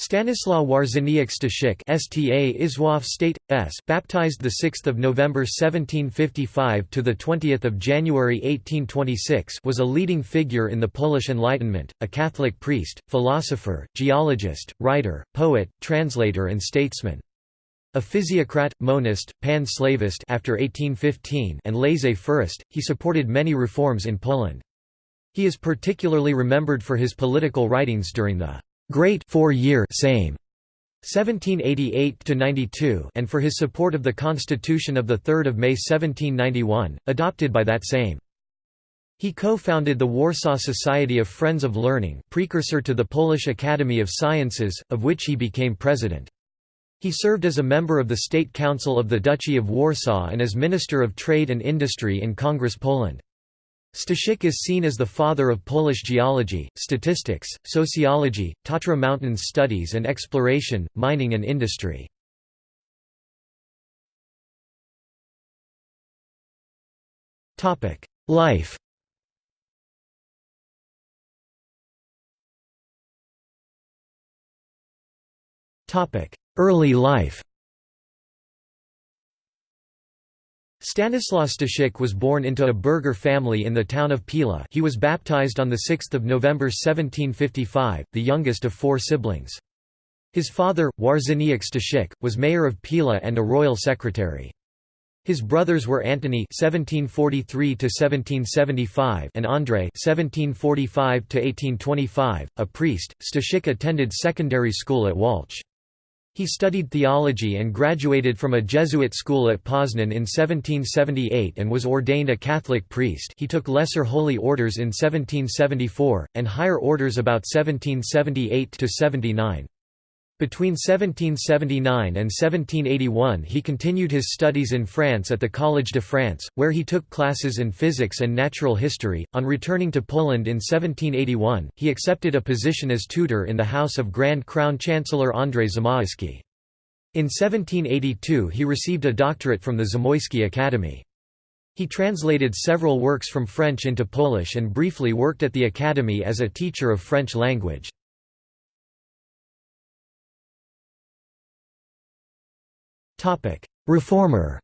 Stanislaw Wawrzyniec Staszic (STA Izwaw State S), baptized the 6th of November 1755 to the 20th of January 1826, was a leading figure in the Polish Enlightenment, a Catholic priest, philosopher, geologist, writer, poet, translator and statesman. A physiocrat, monist, pan-slavist after 1815 and laissez-faireist, he supported many reforms in Poland. He is particularly remembered for his political writings during the Great Four-Year Sejm 1788–92 and for his support of the Constitution of 3 May 1791, adopted by that Sejm. He co-founded the Warsaw Society of Friends of Learning precursor to the Polish Academy of Sciences, of which he became president. He served as a member of the State Council of the Duchy of Warsaw and as Minister of Trade and Industry in Congress Poland. Staszic is seen as the father of Polish geology, statistics, sociology, Tatra Mountains studies and exploration, mining and industry. Life Early life Stanislaw Staszic was born into a burgher family in the town of Pila he was baptized on 6 November 1755, the youngest of four siblings. His father, Wawrzyniec Staszic, was mayor of Pila and a royal secretary. His brothers were Antony (1743–1775) and Andrei (1745–1825), a priest. Staszic attended secondary school at Wałcz. He studied theology and graduated from a Jesuit school at Poznan in 1778 and was ordained a Catholic priest he took lesser holy orders in 1774, and higher orders about 1778–79. Between 1779 and 1781 he continued his studies in France at the Collège de France, where he took classes in physics and natural history. On returning to Poland in 1781, he accepted a position as tutor in the house of Grand Crown Chancellor Andrzej Zamoyski. In 1782 he received a doctorate from the Zamoyski Academy. He translated several works from French into Polish and briefly worked at the academy as a teacher of French language. Reformer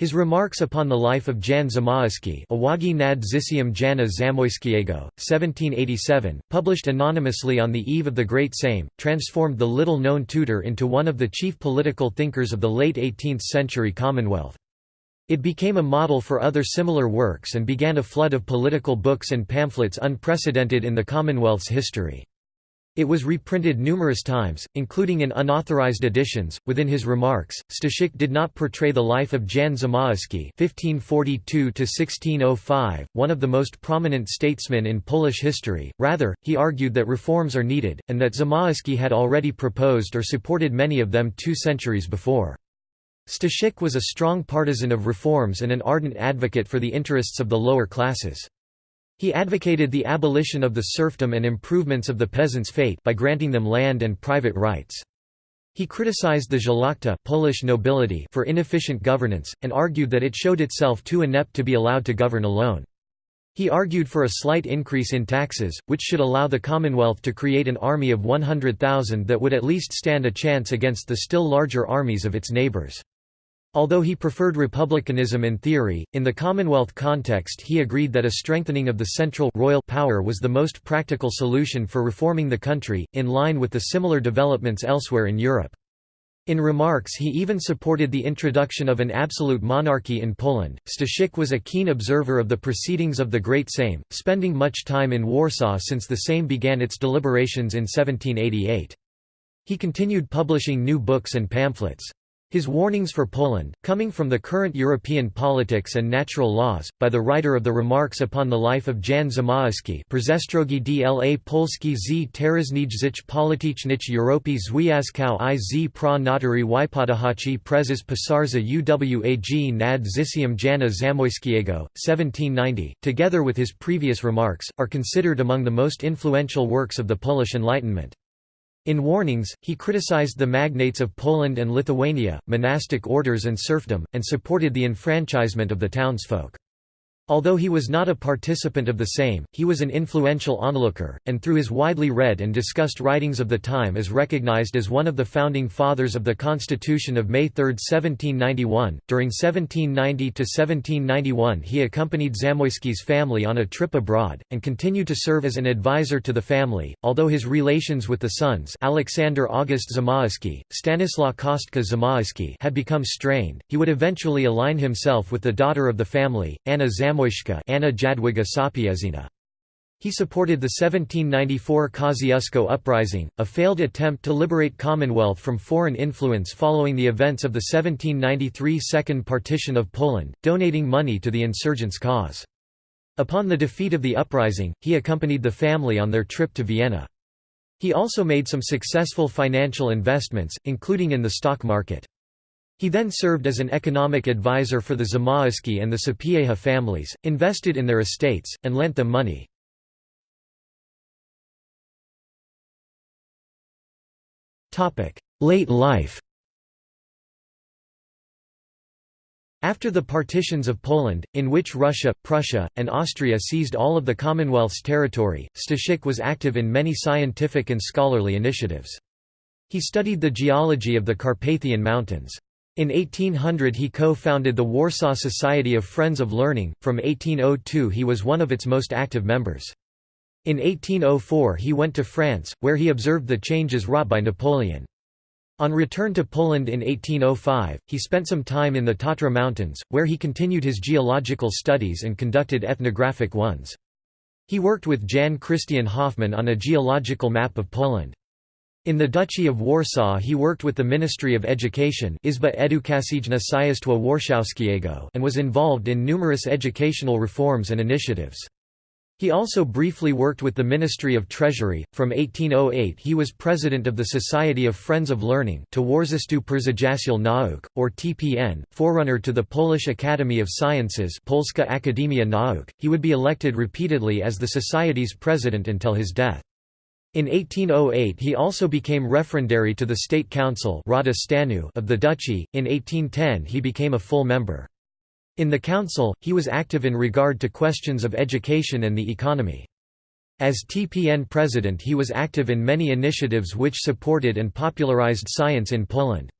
His remarks upon the life of Jan Zamoyski Uwagi nad Życiem Jana Zamoyskiego, 1787, published anonymously on the eve of the Great Sejm, transformed the little-known tutor into one of the chief political thinkers of the late 18th-century Commonwealth. It became a model for other similar works and began a flood of political books and pamphlets unprecedented in the Commonwealth's history. It was reprinted numerous times, including in unauthorized editions. Within his remarks, Staszic did not portray the life of Jan Zamoyski (1542–1605), one of the most prominent statesmen in Polish history. Rather, he argued that reforms are needed, and that Zamoyski had already proposed or supported many of them two centuries before. Staszic was a strong partisan of reforms and an ardent advocate for the interests of the lower classes. He advocated the abolition of the serfdom and improvements of the peasants' fate by granting them land and private rights. He criticized the szlachta Polish nobility for inefficient governance, and argued that it showed itself too inept to be allowed to govern alone. He argued for a slight increase in taxes, which should allow the Commonwealth to create an army of 100,000 that would at least stand a chance against the still larger armies of its neighbours. Although he preferred republicanism in theory, in the Commonwealth context he agreed that a strengthening of the central royal power was the most practical solution for reforming the country, in line with the similar developments elsewhere in Europe. In remarks he even supported the introduction of an absolute monarchy in Poland. Staszic was a keen observer of the proceedings of the Great Sejm, spending much time in Warsaw since the Sejm began its deliberations in 1788. He continued publishing new books and pamphlets. His warnings for Poland, coming from the current European politics and natural laws, by the writer of the remarks upon the life of Jan Zamoyski Przestrogi dla Polski z teraźniejszych politycznych Europy związkow i z pra natury wypadające prezes pisarza uwag nad Życiem Jana Zamoyskiego, 1790, together with his previous remarks, are considered among the most influential works of the Polish Enlightenment. In Warnings, he criticized the magnates of Poland and Lithuania, monastic orders and serfdom, and supported the enfranchisement of the townsfolk. Although he was not a participant of the Sejm, he was an influential onlooker, and through his widely read and discussed writings of the time is recognized as one of the founding fathers of the Constitution of May 3, 1791. During 1790 to 1791, he accompanied Zamoyski's family on a trip abroad, and continued to serve as an advisor to the family. Although his relations with the sons Alexander August Zamoyski, Stanislaw Kostka Zamoyski had become strained, he would eventually align himself with the daughter of the family, Anna Zamoyski Anna Jadwiga Sapiezina. He supported the 1794 Kosciuszko Uprising, a failed attempt to liberate Commonwealth from foreign influence following the events of the 1793 Second Partition of Poland, donating money to the insurgents' cause. Upon the defeat of the uprising, he accompanied the family on their trip to Vienna. He also made some successful financial investments, including in the stock market. He then served as an economic advisor for the Zamoyski and the Sapieha families, invested in their estates, and lent them money. Late life After the partitions of Poland, in which Russia, Prussia, and Austria seized all of the Commonwealth's territory, Staszic was active in many scientific and scholarly initiatives. He studied the geology of the Carpathian Mountains. In 1800 he co-founded the Warsaw Society of Friends of Learning, from 1802 he was one of its most active members. In 1804 he went to France, where he observed the changes wrought by Napoleon. On return to Poland in 1805, he spent some time in the Tatra Mountains, where he continued his geological studies and conducted ethnographic ones. He worked with Jan Christian Hoffmann on a geological map of Poland. In the Duchy of Warsaw he worked with the Ministry of Education Izba Edukacyjna Warszawskiego and was involved in numerous educational reforms and initiatives. He also briefly worked with the Ministry of Treasury. From 1808 he was president of the Society of Friends of Learning Towarzystwu Przyjaciół Nauk, or TPN, forerunner to the Polish Academy of Sciences Polska Akademia Nauk. He would be elected repeatedly as the Society's president until his death. In 1808 he also became referendary to the State Council of the Duchy, in 1810 he became a full member. In the council, he was active in regard to questions of education and the economy. As TPN president he was active in many initiatives which supported and popularized science in Poland.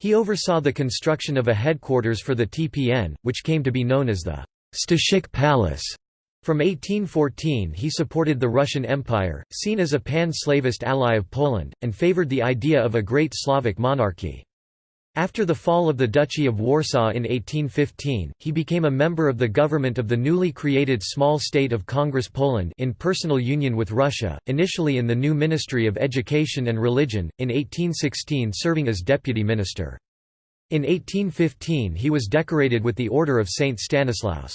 He oversaw the construction of a headquarters for the TPN, which came to be known as the Staszic Palace. From 1814 he supported the Russian Empire, seen as a pan-slavist ally of Poland, and favored the idea of a great Slavic monarchy. After the fall of the Duchy of Warsaw in 1815, he became a member of the government of the newly created small state of Congress Poland in personal union with Russia, initially in the new Ministry of Education and Religion, in 1816 serving as deputy minister. In 1815 he was decorated with the Order of St. Stanislaus.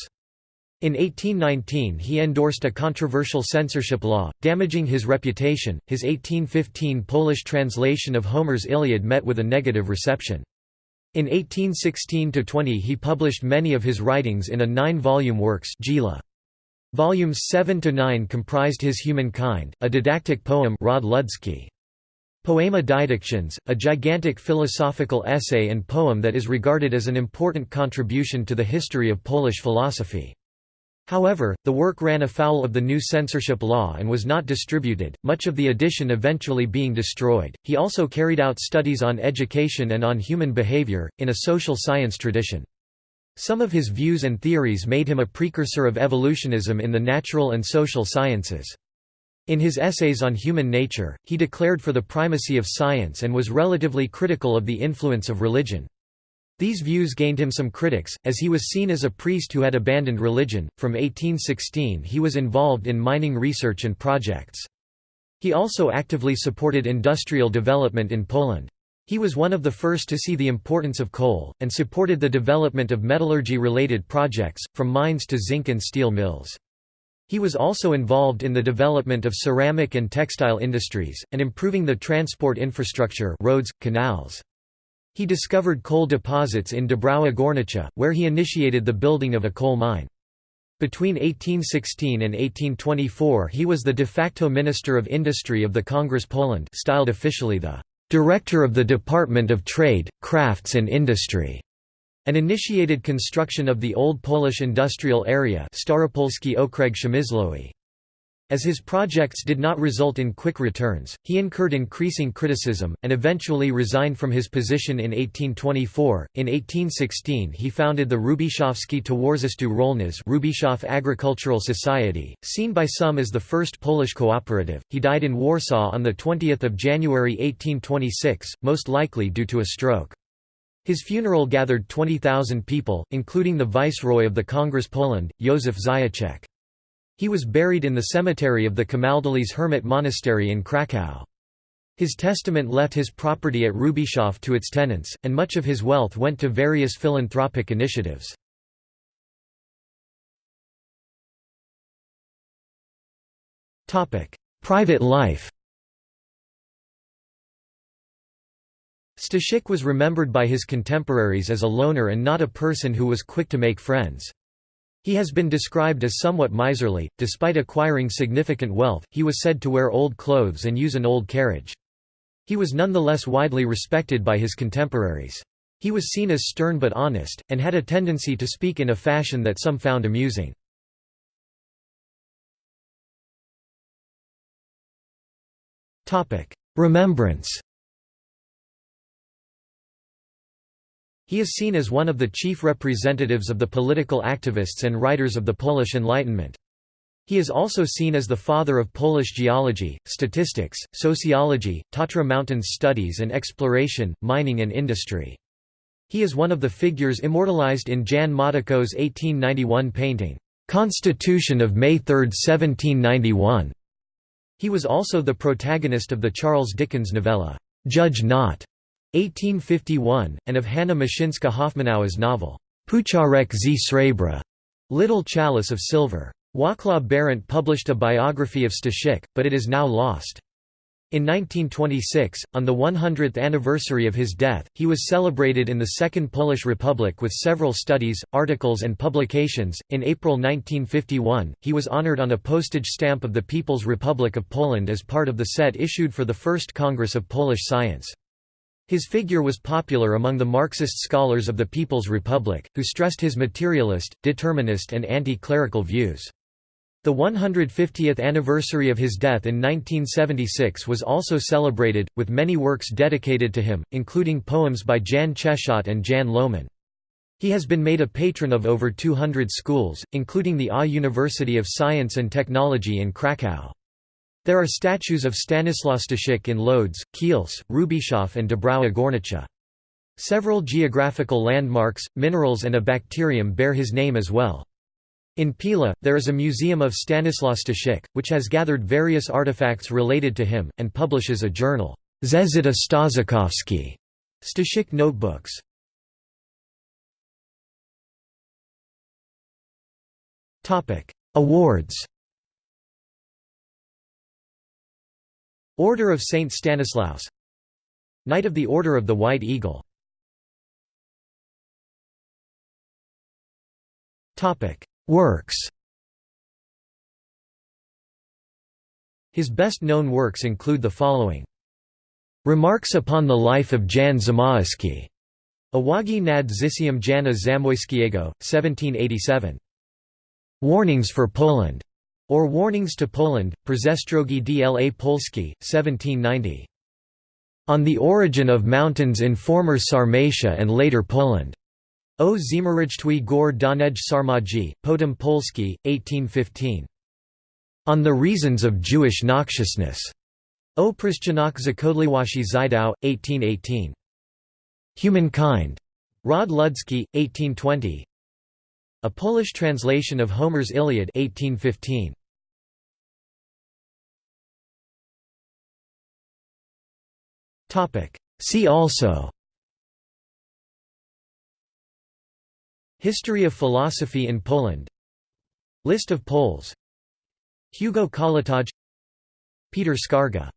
In 1819 he endorsed a controversial censorship law, damaging his reputation. His 1815 Polish translation of Homer's Iliad met with a negative reception. In 1816–20 he published many of his writings in a nine-volume works Gila. Volumes 7–9 comprised His Humankind, a didactic poem Rod. Poema Didactions, a gigantic philosophical essay and poem that is regarded as an important contribution to the history of Polish philosophy. However, the work ran afoul of the new censorship law and was not distributed, much of the edition eventually being destroyed. He also carried out studies on education and on human behavior, in a social science tradition. Some of his views and theories made him a precursor of evolutionism in the natural and social sciences. In his essays on human nature, he declared for the primacy of science and was relatively critical of the influence of religion. These views gained him some critics, as he was seen as a priest who had abandoned religion. From 1816 he was involved in mining research and projects. He also actively supported industrial development in Poland. He was one of the first to see the importance of coal, and supported the development of metallurgy-related projects, from mines to zinc and steel mills. He was also involved in the development of ceramic and textile industries, and improving the transport infrastructure roads, canals. He discovered coal deposits in Dąbrowa Górnicza, where he initiated the building of a coal mine. Between 1816 and 1824 he was the de facto Minister of Industry of the Congress Poland styled officially the «Director of the Department of Trade, Crafts and Industry». and initiated construction of the Old Polish Industrial Area Staropolski Okręg Przemysłowy. As his projects did not result in quick returns, he incurred increasing criticism, and eventually resigned from his position in 1824. In 1816 he founded the Hrubieszowski Towarzystwo Rolne Hrubieszów Agricultural Society, seen by some as the first Polish cooperative. He died in Warsaw on 20 January 1826, most likely due to a stroke. His funeral gathered 20,000 people, including the Viceroy of the Congress Poland, Józef Zajaczek. He was buried in the cemetery of the Camaldolese Hermit Monastery in Kraków. His testament left his property at Hrubieszów to its tenants, and much of his wealth went to various philanthropic initiatives. Private life Staszic was remembered by his contemporaries as a loner and not a person who was quick to make friends. He has been described as somewhat miserly. Despite acquiring significant wealth, he was said to wear old clothes and use an old carriage. He was nonetheless widely respected by his contemporaries. He was seen as stern but honest, and had a tendency to speak in a fashion that some found amusing. Remembrance He is seen as one of the chief representatives of the political activists and writers of the Polish Enlightenment. He is also seen as the father of Polish geology, statistics, sociology, Tatra Mountains studies and exploration, mining and industry. He is one of the figures immortalized in Jan Matejko's 1891 painting, "'Constitution of May 3, 1791". He was also the protagonist of the Charles Dickens novella, "'Judge Not' 1851, and of Hanna Muszyńska Hoffmanauer's novel, Pucharek z Srebra, Little Chalice of Silver. Wacław Berendt published a biography of Staszic, but it is now lost. In 1926, on the 100th anniversary of his death, he was celebrated in the Second Polish Republic with several studies, articles, and publications. In April 1951, he was honored on a postage stamp of the People's Republic of Poland as part of the set issued for the First Congress of Polish Science. His figure was popular among the Marxist scholars of the People's Republic, who stressed his materialist, determinist and anti-clerical views. The 150th anniversary of his death in 1976 was also celebrated, with many works dedicated to him, including poems by Jan Czechot and Jan Lohman. He has been made a patron of over 200 schools, including the A University of Science and Technology in Kraków. There are statues of Stanislaw Staszic in Lodz, Kielce, Hrubieszów and Dąbrowa Górnicza. Several geographical landmarks, minerals and a bacterium bear his name as well. In Pila, there is a museum of Stanislaw Staszic, which has gathered various artifacts related to him, and publishes a journal, Zeszyty Staszykowskie, Staszic notebooks. Awards Order of St. Stanislaus Knight of the Order of the White Eagle Works His best-known works include the following. Remarks upon the life of Jan Zamoyski. Uwagi nad Życiem Jana Zamoyskiego, 1787. Warnings for Poland or Warnings to Poland, Przestrogi dla Polski, 1790. On the Origin of Mountains in Former Sarmatia and Later Poland. O Zimorycztwi Gór Donej Sarmacji, Potem Polski, 1815. On the Reasons of Jewish Noxiousness. O Przyczynak Zakodliwości Żydów, 1818. Humankind. Rod Ludzki, 1820. A Polish translation of Homer's Iliad 1815. See also. History of philosophy in Poland. List of Poles. Hugo Kołłątaj Peter Skarga